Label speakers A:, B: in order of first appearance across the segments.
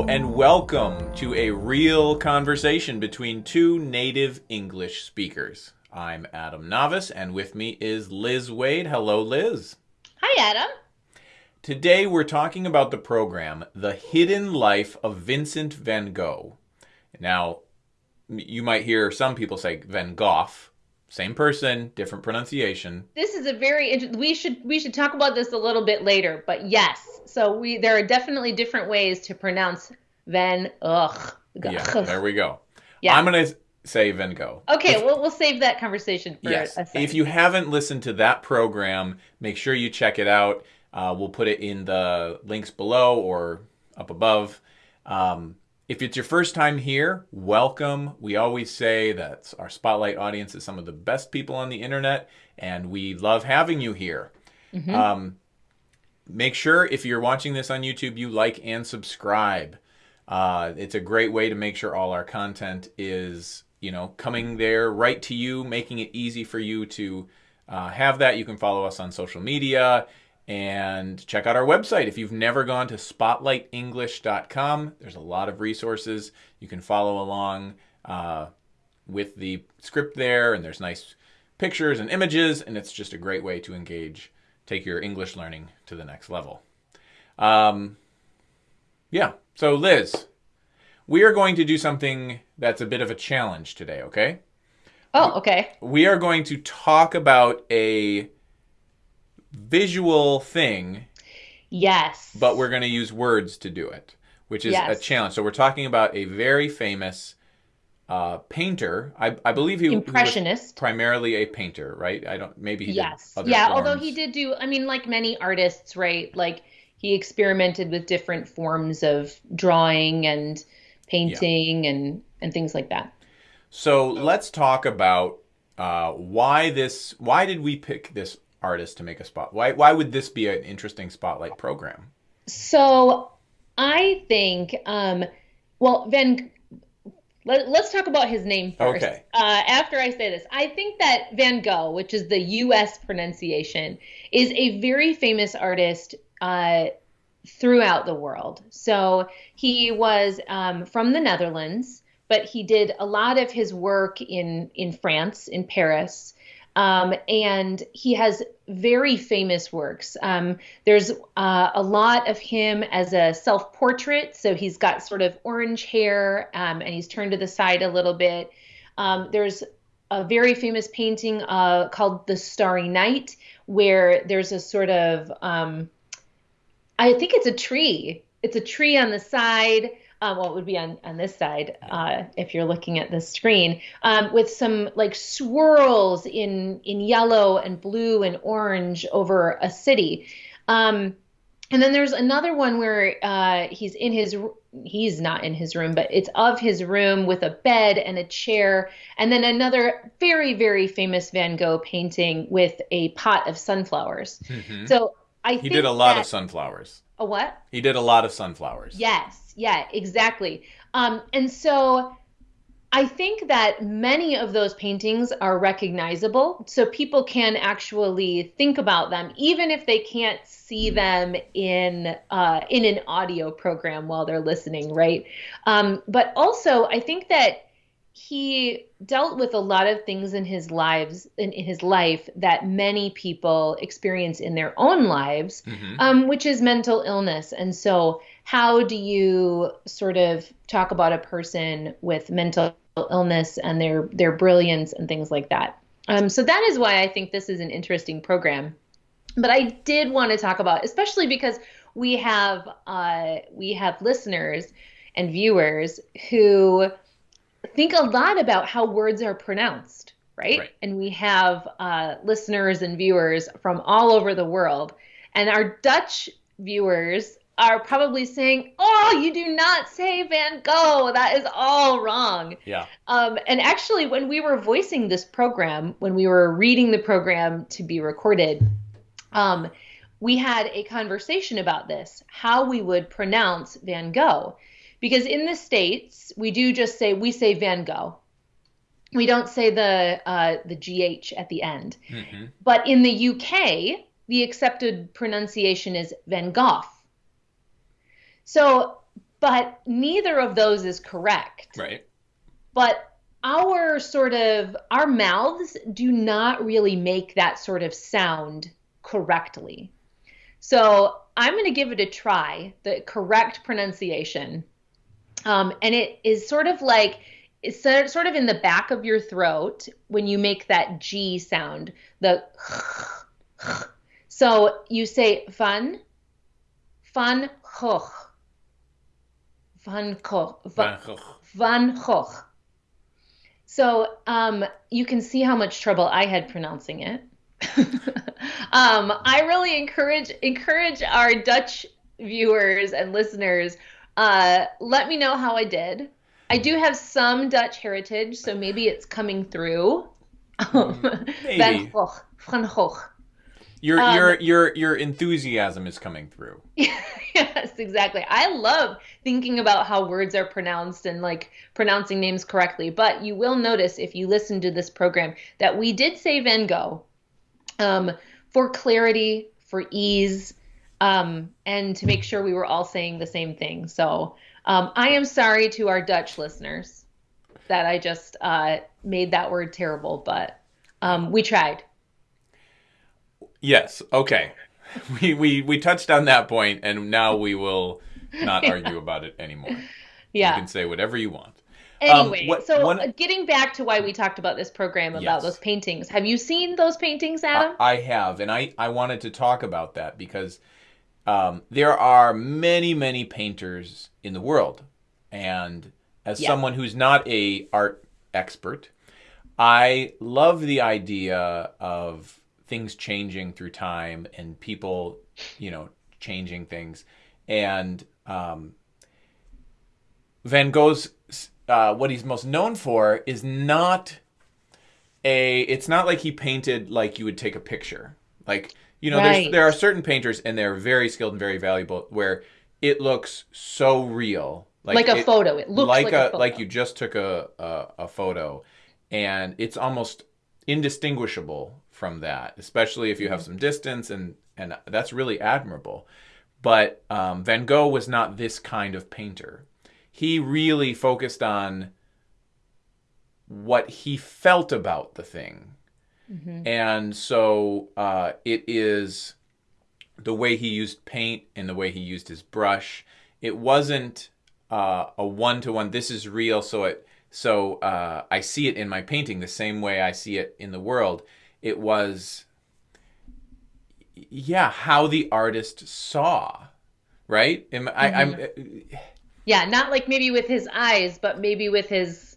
A: Hello and welcome to a real conversation between two native English speakers. I'm Adam Navis and with me is Liz Waid. Hello, Liz.
B: Hi, Adam.
A: Today we're talking about the program The Hidden Life of Vincent van Gogh. Now, you might hear some people say Van Gogh. Same person, different pronunciation.
B: This is a very we should we should talk about this a little bit later, but yes. So we there are definitely different ways to pronounce Van Ugh.
A: Yeah, there we go. Yeah. I'm going to say Van Gogh.
B: Okay, if, well we'll save that conversation for yes. a second.
A: If you haven't listened to that program, make sure you check it out. Uh, we'll put it in the links below or up above. Um, if it's your first time here, welcome. We always say that our spotlight audience is some of the best people on the internet, and we love having you here. Mm-hmm. Um, make sure if you're watching this on YouTube, you like and subscribe. Uh, it's a great way to make sure all our content is, you know, coming there right to you, making it easy for you to uh, have that. You can follow us on social media and check out our website. If you've never gone to spotlightenglish.com, there's a lot of resources. You can follow along uh, with the script there, and there's nice pictures and images, and it's just a great way to engage, take your English learning to the next level. Um, yeah, so Liz, we are going to do something that's a bit of a challenge today, okay?
B: Oh, okay.
A: We are going to talk about a visual thing.
B: Yes.
A: But we're going to use words to do it, which is yes. a challenge. So we're talking about a very famous uh, painter. I, I believe he,
B: impressionist,
A: he was primarily a painter, right? I don't. Maybe he
B: yes, yeah. Forms. Although he did do, I mean, like many artists, right? Like he experimented with different forms of drawing and painting yeah. and and things like that.
A: So let's talk about uh, why this. Why did we pick this artist to make a spot? Why why would this be an interesting spotlight program?
B: So I think um, well Van let, us talk about his name first.
A: Okay.
B: Uh, after I say this, I think that Van Gogh, which is the U.S. pronunciation, is a very famous artist uh, throughout the world. So he was um, from the Netherlands, but he did a lot of his work in in France, in Paris. Um, and he has very famous works. Um, there's uh, a lot of him as a self portrait. So he's got sort of orange hair um, and he's turned to the side a little bit. Um, there's a very famous painting uh, called The Starry Night, where there's a sort of, um, I think it's a tree. It's a tree on the side um, well, it would be on, on this side uh, if you're looking at the screen, um, with some like swirls in in yellow and blue and orange over a city. Um, and then there's another one where uh, he's in his he's not in his room, but it's of his room with a bed and a chair, and then another very very famous Van Gogh painting with a pot of sunflowers. Mm-hmm. So I
A: he did a lot that, of sunflowers.
B: A what?
A: He did a lot of sunflowers.
B: Yes, yeah, exactly. Um, and so I think that many of those paintings are recognizable. So people can actually think about them, even if they can't see them in uh, in an audio program while they're listening, right? Um, but also, I think that he dealt with a lot of things in his lives in, in his life that many people experience in their own lives, mm-hmm. um, which is mental illness. And so how do you sort of talk about a person with mental illness and their their brilliance and things like that? Um, so that is why I think this is an interesting program. But I did want to talk about, especially because we have uh, we have listeners and viewers who think a lot about how words are pronounced, right? right. And we have uh, listeners and viewers from all over the world, and our Dutch viewers are probably saying, "Oh, you do not say Van Gogh. That is all wrong."
A: Yeah.
B: Um, and actually, when we were voicing this program, when we were reading the program to be recorded, um, we had a conversation about this, how we would pronounce Van Gogh, because in the states we do just say we say Van Gogh. We don't say the uh, the gh at the end. Mm-hmm. But in the UK, the accepted pronunciation is Van Gogh. So but neither of those is correct.
A: Right.
B: But our sort of our mouths do not really make that sort of sound correctly. So I'm going to give it a try, the correct pronunciation. Um, and it is sort of like it's sort of in the back of your throat when you make that G sound. The so you say van, van Gogh, van Gogh, van, van Gogh. So um, you can see how much trouble I had pronouncing it. um, I really encourage encourage our Dutch viewers and listeners. Uh, let me know how I did. I do have some Dutch heritage, so maybe it's coming through.
A: Maybe.
B: Van Gogh. Van Gogh.
A: Your
B: Um,
A: your your your enthusiasm is coming through.
B: yes, exactly. I love thinking about how words are pronounced and like pronouncing names correctly. But you will notice if you listen to this program that we did say Van Gogh um, for clarity, for ease, um, and to make sure we were all saying the same thing. So um, I am sorry to our Dutch listeners that I just uh, made that word terrible, but um, we tried.
A: Yes. Okay. We we we touched on that point, and now we will not argue about it anymore.
B: Yeah.
A: You can say whatever you want.
B: Anyway,
A: what-
B: so
A: one-
B: uh, getting back to why we talked about this program about
A: Yes.
B: those paintings, have you seen those paintings, Adam?
A: I have, and I I wanted to talk about that because um, there are many many painters in the world, and as
B: Yeah.
A: someone who's not a art expert, I love the idea of things changing through time and people, you know, changing things, and um, Van Gogh's uh, what he's most known for is not a it's not like he painted like you would take a picture. Like you know
B: Right.
A: there's there are certain painters and they're very skilled and very valuable where it looks so real
B: like a
A: it-
B: photo. It looks like, a, photo.
A: like you just took a, a a photo and it's almost indistinguishable from that especially if you
B: Mm-hmm.
A: have some distance and and that's really admirable but um, van gogh was not this kind of painter he really focused on what he felt about the thing
B: Mhm.
A: and so uh, it is the way he used paint and the way he used his brush. It wasn't uh, a one to one. This is real, so it so uh, I see it in my painting the same way I see it in the world. It was, yeah, how the artist saw, right? Am, I, I'm
B: Yeah, not like maybe with his eyes, but maybe with his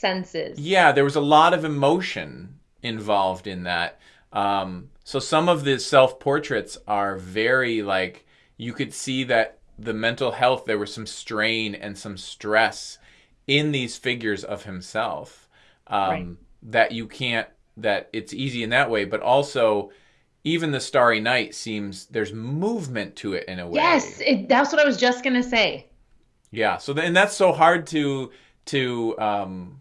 B: senses.
A: Yeah, there was a lot of emotion involved in that. Um, so some of the self portraits are very like you could see that the mental health there was some strain and some stress in these figures of himself um,
B: Right.
A: that you can't that it's easy in that way, but also even the Starry Night seems there's movement to it in a way.
B: Yes, it, that's what I was just gonna say.
A: Yeah. So then, and that's so hard to to um,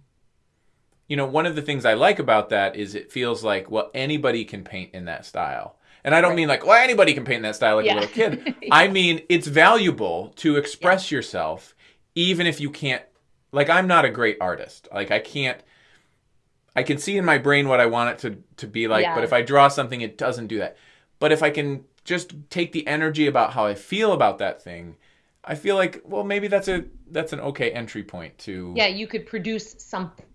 A: you know, one of the things I like about that is it feels like well anybody can paint in that style. And I don't
B: Right.
A: mean like well anybody can paint in that style like
B: Yeah.
A: a little kid. I mean it's valuable to express yourself even if you can't like I'm not a great artist. Like I can't I can see in my brain what I want it to to be like,
B: Yeah.
A: but if I draw something it doesn't do that. But if I can just take the energy about how I feel about that thing, I feel like well maybe that's a that's an okay entry point to
B: Yeah, you could produce something.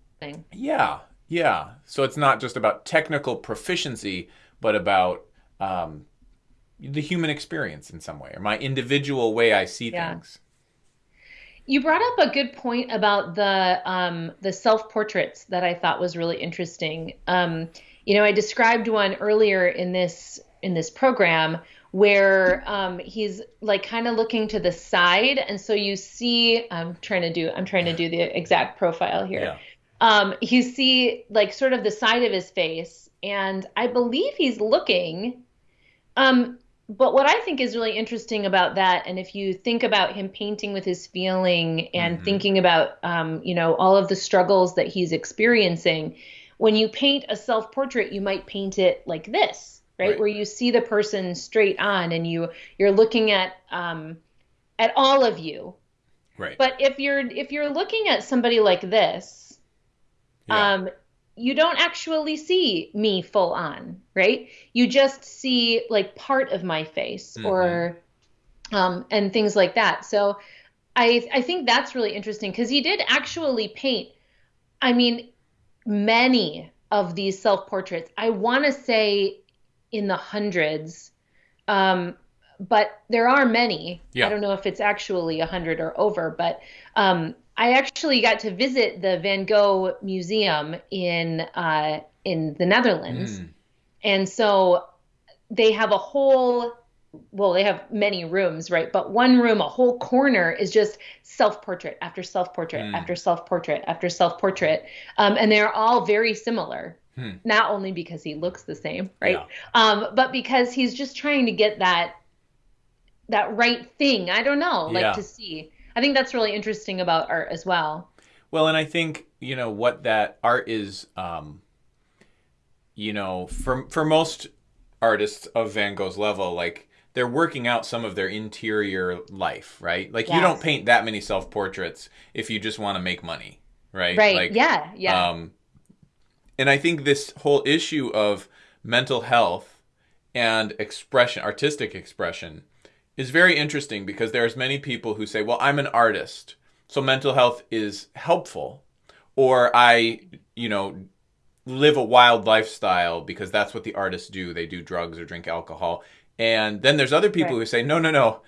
A: Yeah, yeah. So it's not just about technical proficiency, but about um, the human experience in some way, or my individual way I see
B: Yeah.
A: things.
B: You brought up a good point about the um, the self portraits that I thought was really interesting. Um, you know, I described one earlier in this in this program where um, he's like kind of looking to the side, and so you see. I'm trying to do. I'm trying to do the exact profile here.
A: Yeah.
B: Um, you see like sort of the side of his face, and I believe he's looking. Um, but what I think is really interesting about that, and if you think about him painting with his feeling and
A: Mhm.
B: thinking about, um, you know, all of the struggles that he's experiencing, when you paint a self portrait, you might paint it like this, right?
A: Right.
B: Where you see the person straight on, and you you're looking at, um, at all of you.
A: Right.
B: But if you're if you're looking at somebody like this,
A: Yeah.
B: um, you don't actually see me full on, right? You just see like part of my face
A: Mhm.
B: or um, and things like that. So I I think that's really interesting because he did actually paint. I mean, many of these self portraits. I want to say in the hundreds, um, but there are many.
A: Yeah.
B: I don't know if it's actually a hundred or over, but um, I actually got to visit the Van Gogh Museum in uh, in the Netherlands,
A: Mm.
B: and so they have a whole. Well, they have many rooms, right? But one room, a whole corner, is just self portrait after self portrait
A: Mm.
B: after self portrait after self portrait, um, and they're all very similar.
A: Hmm.
B: Not only because he looks the same, right?
A: Yeah.
B: Um, but because he's just trying to get that that right thing. I don't know, like
A: Yeah.
B: to see. I think that's really interesting about art as well.
A: Well, and I think you know what that art is. Um, you know, for for most artists of Van Gogh's level, like they're working out some of their interior life, right? Like you don't paint that many self portraits if you just want to make money, right?
B: Right.
A: Like,
B: yeah. Yeah.
A: Um, and I think this whole issue of mental health and expression, artistic expression, is very interesting because there's many people who say, "Well, I'm an artist, so mental health is helpful," or I, you know, live a wild lifestyle because that's what the artists do. They do drugs or drink alcohol. And then there's other people
B: Right.
A: who say, "No, no, no.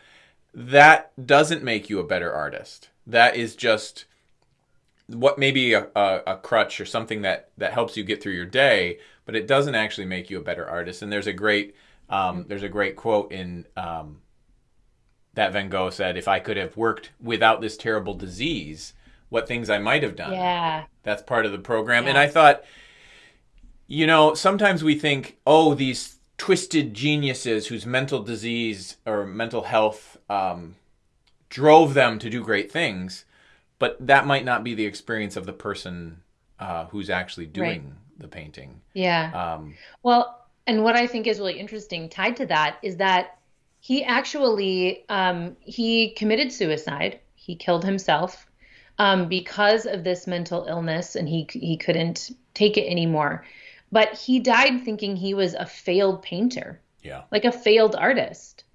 A: That doesn't make you a better artist. That is just what maybe a, a, a crutch or something that that helps you get through your day, but it doesn't actually make you a better artist. And there's a great um, there's a great quote in um, that Van Gogh said, "If I could have worked without this terrible disease, what things I might have done."
B: yeah.
A: That's part of the program. And I thought, you know, sometimes we think, oh, these twisted geniuses whose mental disease or mental health um, drove them to do great things, but that might not be the experience of the person uh, who's actually doing the painting.
B: Yeah.
A: Um,
B: Well, and what I think is really interesting tied to that is that he actually um, he committed suicide. He killed himself um, because of this mental illness, and he he couldn't take it anymore. But he died thinking he was a failed painter,
A: yeah.
B: like a failed artist,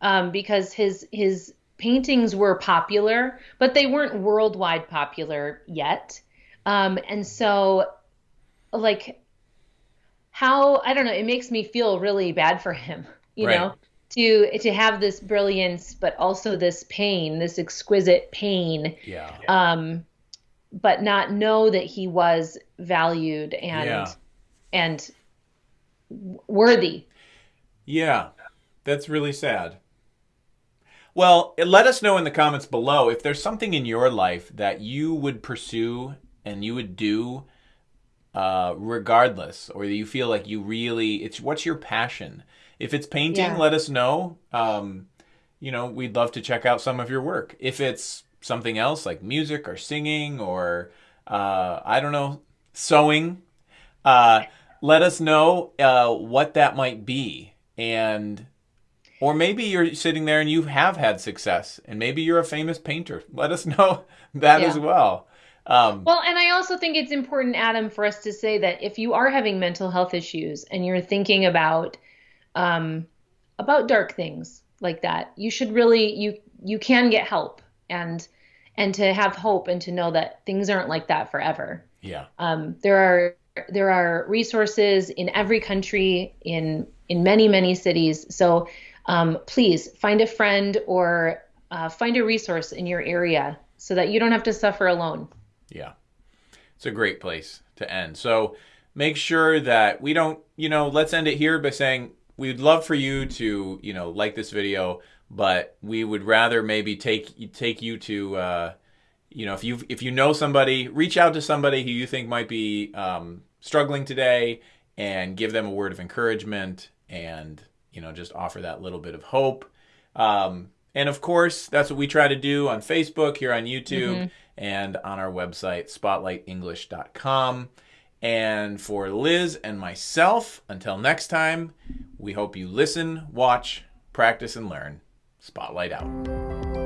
B: um, because his his paintings were popular, but they weren't worldwide popular yet. Um, and so, like, how I don't know, it makes me feel really bad for him, you
A: Right.
B: know, to to have this brilliance, but also this pain, this exquisite pain,
A: Yeah.
B: um, but not know that he was valued and
A: Yeah.
B: and worthy.
A: Yeah, that's really sad. Well, let us know in the comments below if there's something in your life that you would pursue and you would do uh, regardless, or you feel like you really, it's what's your passion? If it's painting,
B: Yeah.
A: let us know. Um, you know, we'd love to check out some of your work. If it's something else like music or singing or, uh, I don't know, sewing, uh, let us know uh, what that might be. And, or maybe you're sitting there and you have had success and maybe you're a famous painter. Let us know that
B: Yeah.
A: as well. Um,
B: Well, and I also think it's important, Adam, for us to say that if you are having mental health issues and you're thinking about um, about dark things like that, you should really you you can get help and and to have hope and to know that things aren't like that forever.
A: yeah.
B: Um, there are there are resources in every country in in many many cities. So um, please find a friend or uh, find a resource in your area so that you don't have to suffer alone.
A: Yeah. It's a great place to end. So make sure that we don't, you know, let's end it here by saying we'd love for you to, you know, like this video, but we would rather maybe take take you to uh you know, if you if you know somebody, reach out to somebody who you think might be um, struggling today, and give them a word of encouragement, and you know, just offer that little bit of hope. Um, and of course, that's what we try to do on Facebook, here on YouTube, and on our website, spotlightenglish.com. And for Liz and myself, until next time, we hope you listen, watch, practice, and learn. Spotlight out.